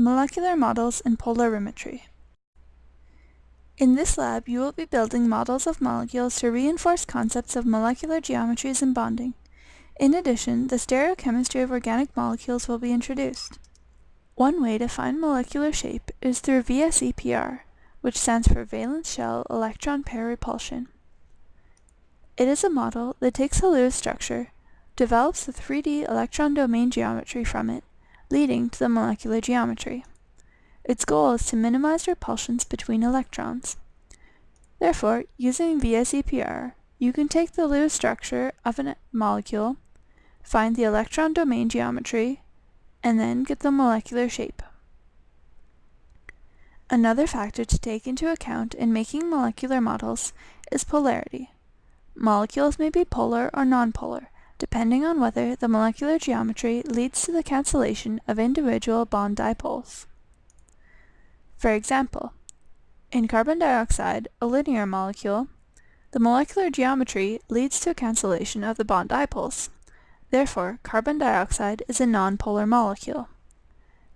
Molecular Models in Polarimetry. In this lab, you will be building models of molecules to reinforce concepts of molecular geometries and bonding. In addition, the stereochemistry of organic molecules will be introduced. One way to find molecular shape is through VSEPR, which stands for valence shell electron pair repulsion. It is a model that takes a Lewis structure, develops the 3D electron domain geometry from it, leading to the molecular geometry. Its goal is to minimize repulsions between electrons. Therefore, using VSEPR, you can take the Lewis structure of a molecule, find the electron domain geometry, and then get the molecular shape. Another factor to take into account in making molecular models is polarity. Molecules may be polar or nonpolar, depending on whether the molecular geometry leads to the cancellation of individual bond dipoles. For example, in carbon dioxide, a linear molecule, the molecular geometry leads to a cancellation of the bond dipoles. Therefore, carbon dioxide is a nonpolar molecule.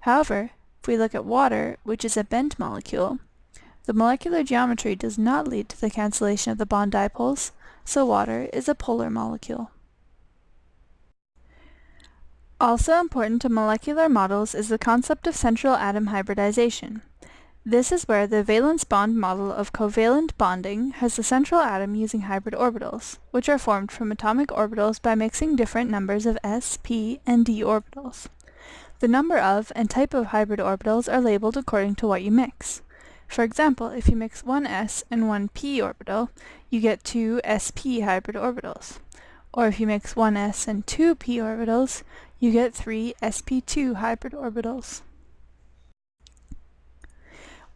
However, if we look at water, which is a bent molecule, the molecular geometry does not lead to the cancellation of the bond dipoles, so water is a polar molecule. Also important to molecular models is the concept of central atom hybridization. This is where the valence bond model of covalent bonding has the central atom using hybrid orbitals, which are formed from atomic orbitals by mixing different numbers of s, p, and d orbitals. The number of and type of hybrid orbitals are labeled according to what you mix. For example, if you mix one s and one p orbital, you get two sp hybrid orbitals. Or if you mix one s and two p orbitals, you get three sp2 hybrid orbitals.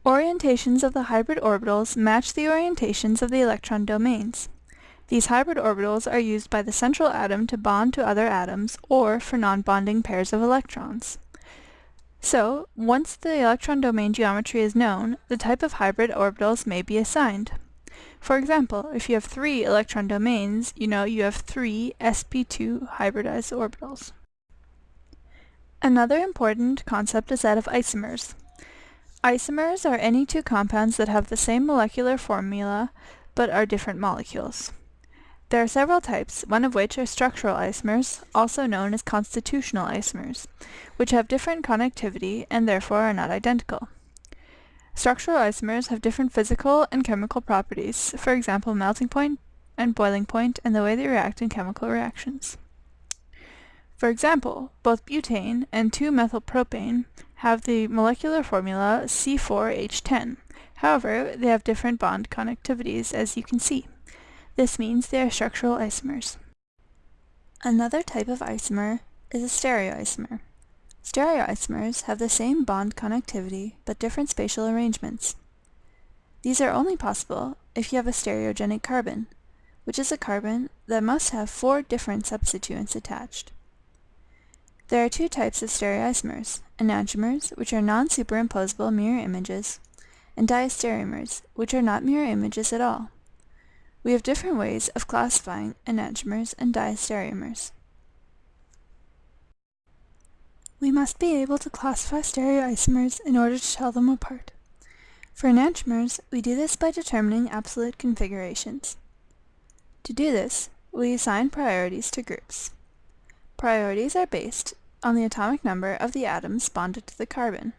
Orientations of the hybrid orbitals match the orientations of the electron domains. These hybrid orbitals are used by the central atom to bond to other atoms or for non-bonding pairs of electrons. So, once the electron domain geometry is known, the type of hybrid orbitals may be assigned. For example, if you have three electron domains, you know you have three sp2 hybridized orbitals. Another important concept is that of isomers. Isomers are any two compounds that have the same molecular formula but are different molecules. There are several types, one of which are structural isomers, also known as constitutional isomers, which have different connectivity and therefore are not identical. Structural isomers have different physical and chemical properties, for example melting point and boiling point and the way they react in chemical reactions. For example, both butane and 2-methylpropane have the molecular formula C4H10. However, they have different bond connectivities as you can see. This means they are structural isomers. Another type of isomer is a stereoisomer. Stereoisomers have the same bond connectivity but different spatial arrangements. These are only possible if you have a stereogenic carbon, which is a carbon that must have four different substituents attached. There are two types of stereoisomers, enantiomers, which are non-superimposable mirror images, and diastereomers, which are not mirror images at all. We have different ways of classifying enantiomers and diastereomers. We must be able to classify stereoisomers in order to tell them apart. For enantiomers, we do this by determining absolute configurations. To do this, we assign priorities to groups. Priorities are based on the atomic number of the atoms bonded to the carbon.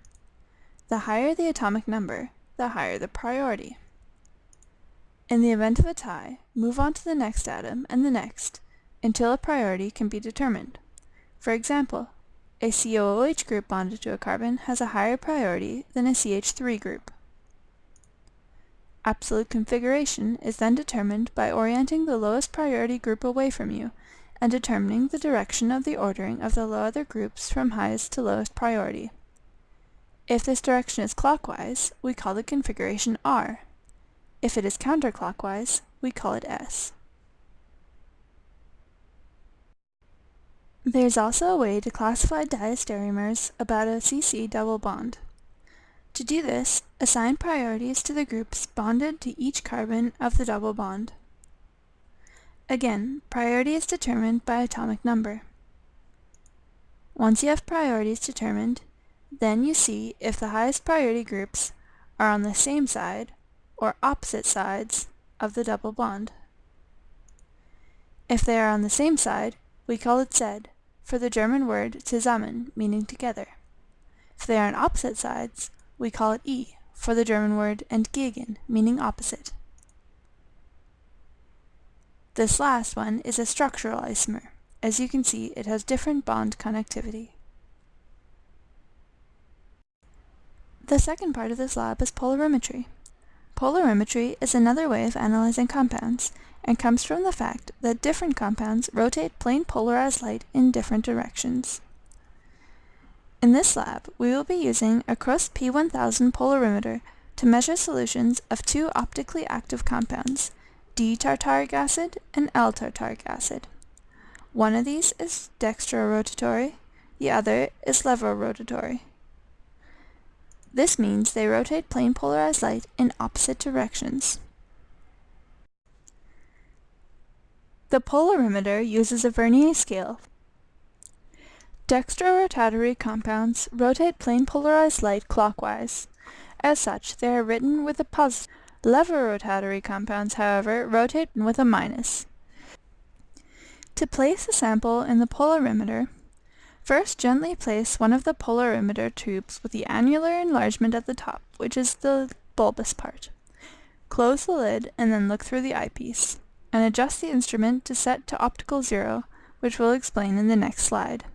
The higher the atomic number, the higher the priority. In the event of a tie, move on to the next atom and the next, until a priority can be determined. For example, a COOH group bonded to a carbon has a higher priority than a CH3 group. Absolute configuration is then determined by orienting the lowest priority group away from you and determining the direction of the ordering of the other groups from highest to lowest priority. If this direction is clockwise, we call the configuration R. If it is counterclockwise, we call it S. There's also a way to classify diastereomers about a CC double bond. To do this, assign priorities to the groups bonded to each carbon of the double bond. Again, priority is determined by atomic number. Once you have priorities determined, Then you see if the highest priority groups are on the same side or opposite sides of the double bond. If they are on the same side, we call it Z, for the German word zusammen, meaning together. If they are on opposite sides, we call it E, for the German word entgegen, meaning opposite. This last one is a structural isomer. As you can see, it has different bond connectivity. The second part of this lab is polarimetry. Polarimetry is another way of analyzing compounds, and comes from the fact that different compounds rotate plane polarized light in different directions. In this lab, we will be using a Crost P1000 polarimeter to measure solutions of two optically active compounds, D-tartaric acid and L-tartaric acid. One of these is dextrorotatory, the other is levorotatory. This means they rotate plane polarized light in opposite directions. The polarimeter uses a Vernier scale. Dextrorotatory compounds rotate plane polarized light clockwise. As such, they are written with a positive. Levorotatory compounds, however, rotate with a minus. To place a sample in the polarimeter, First, gently place one of the polarimeter tubes with the annular enlargement at the top, which is the bulbous part. Close the lid and then look through the eyepiece, and adjust the instrument to set to optical zero, which we'll explain in the next slide,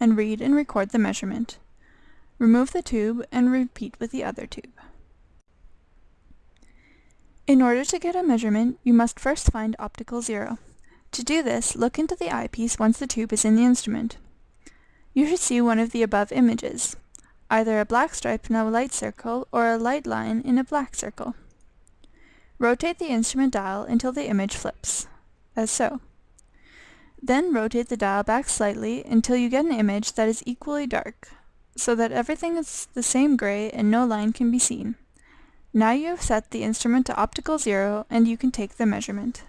and read and record the measurement. Remove the tube and repeat with the other tube. In order to get a measurement, you must first find optical zero. To do this, look into the eyepiece once the tube is in the instrument. You should see one of the above images, either a black stripe in a light circle or a light line in a black circle. Rotate the instrument dial until the image flips, as so. Then rotate the dial back slightly until you get an image that is equally dark, so that everything is the same gray and no line can be seen. Now you have set the instrument to optical zero and you can take the measurement.